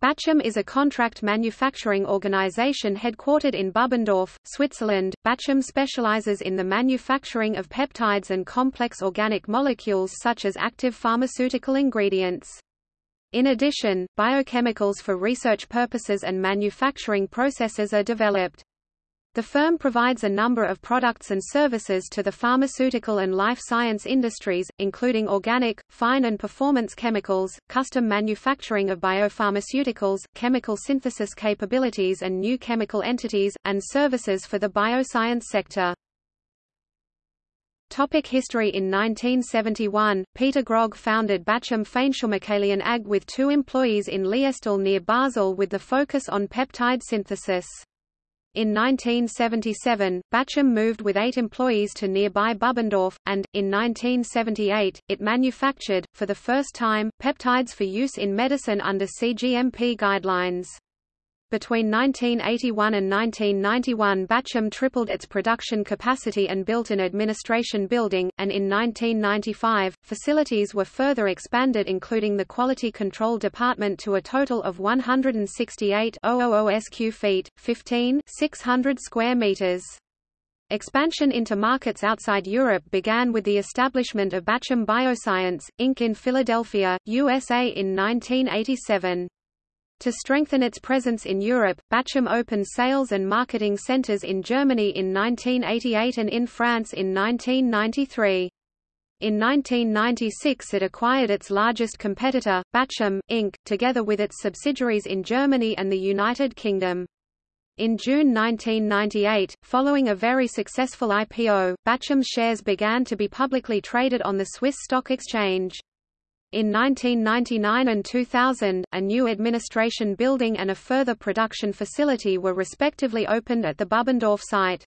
Bachem is a contract manufacturing organization headquartered in Bubendorf, Switzerland. Bachem specializes in the manufacturing of peptides and complex organic molecules such as active pharmaceutical ingredients. In addition, biochemicals for research purposes and manufacturing processes are developed. The firm provides a number of products and services to the pharmaceutical and life science industries, including organic, fine and performance chemicals, custom manufacturing of biopharmaceuticals, chemical synthesis capabilities and new chemical entities, and services for the bioscience sector. Topic history In 1971, Peter Grogg founded Bachem Feinchemikalien AG with two employees in Liestal near Basel with the focus on peptide synthesis. In 1977, Bachem moved with eight employees to nearby Bubendorf, and, in 1978, it manufactured, for the first time, peptides for use in medicine under CGMP guidelines. Between 1981 and 1991 Bachem tripled its production capacity and built an administration building, and in 1995, facilities were further expanded including the Quality Control Department to a total of 168 000 sq feet, 15 600 square meters. Expansion into markets outside Europe began with the establishment of Bachem Bioscience, Inc. in Philadelphia, USA in 1987. To strengthen its presence in Europe, Bachem opened sales and marketing centers in Germany in 1988 and in France in 1993. In 1996 it acquired its largest competitor, Bachem, Inc., together with its subsidiaries in Germany and the United Kingdom. In June 1998, following a very successful IPO, Bachem's shares began to be publicly traded on the Swiss Stock Exchange. In 1999 and 2000, a new administration building and a further production facility were respectively opened at the Bubendorf site.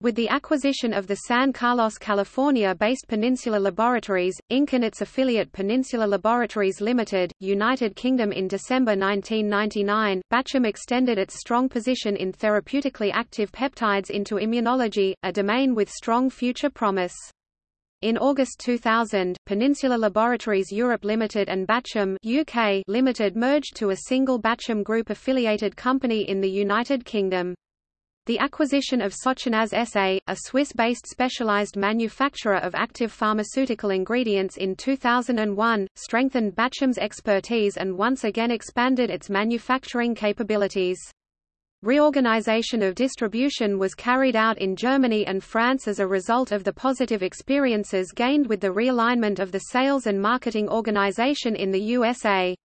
With the acquisition of the San Carlos, California-based Peninsula Laboratories, Inc. and its affiliate Peninsula Laboratories Limited, United Kingdom in December 1999, Bachem extended its strong position in therapeutically active peptides into immunology, a domain with strong future promise. In August 2000, Peninsula Laboratories Europe Limited and Bachem UK Limited merged to a single Bachem Group affiliated company in the United Kingdom. The acquisition of Sochinaz SA, a Swiss-based specialized manufacturer of active pharmaceutical ingredients in 2001, strengthened Bachem's expertise and once again expanded its manufacturing capabilities. Reorganization of distribution was carried out in Germany and France as a result of the positive experiences gained with the realignment of the sales and marketing organization in the USA.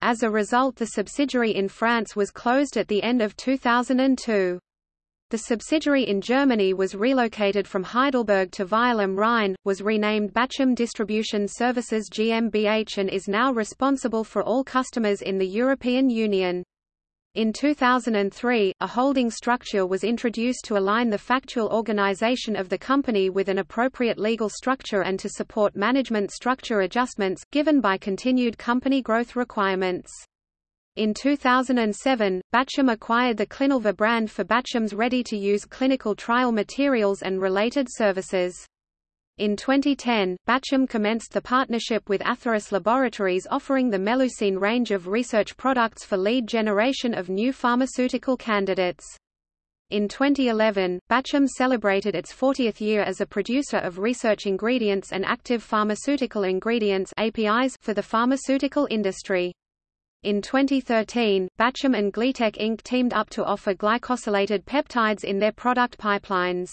As a result the subsidiary in France was closed at the end of 2002. The subsidiary in Germany was relocated from Heidelberg to Weil am Rhein, was renamed Bachem Distribution Services GmbH and is now responsible for all customers in the European Union. In 2003, a holding structure was introduced to align the factual organization of the company with an appropriate legal structure and to support management structure adjustments, given by continued company growth requirements. In 2007, Bachem acquired the Clinalfa brand for Bachem's ready-to-use clinical trial materials and related services. In 2010, Bachem commenced the partnership with Atheros Laboratories offering the Melusine range of research products for lead generation of new pharmaceutical candidates. In 2011, Bachem celebrated its 40th year as a producer of research ingredients and active pharmaceutical ingredients APIs for the pharmaceutical industry. In 2013, Bachem and GlyTech Inc. teamed up to offer glycosylated peptides in their product pipelines.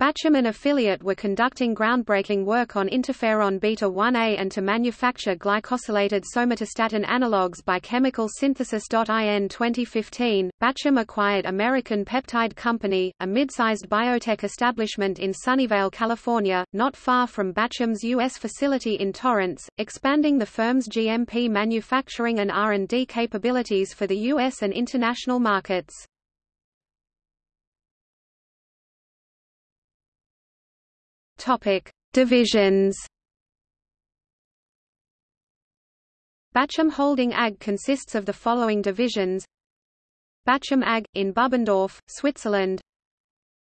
Bachem and affiliate were conducting groundbreaking work on interferon beta-1a and to manufacture glycosylated somatostatin analogues by chemical synthesis. In 2015, Bachem acquired American Peptide Company, a mid-sized biotech establishment in Sunnyvale, California, not far from Bachem's U.S. facility in Torrance, expanding the firm's GMP manufacturing and R&D capabilities for the U.S. and international markets. Topic: Divisions. Bachem Holding AG consists of the following divisions: Bachem AG in Bubendorf, Switzerland.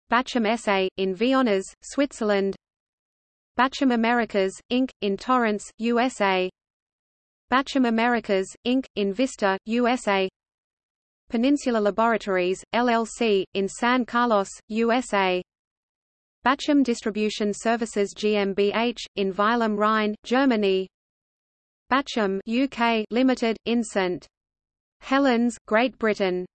Bachem SA in Vionnaz, Switzerland. Bachem Americas Inc in Torrance, USA. Bachem Americas, Inc., in Vista, USA Peninsula Laboratories, LLC, in San Carlos, USA Bachem Distribution Services GmbH, in Weil am Rhein, Germany Bachem UK Limited, in St. Helens, Great Britain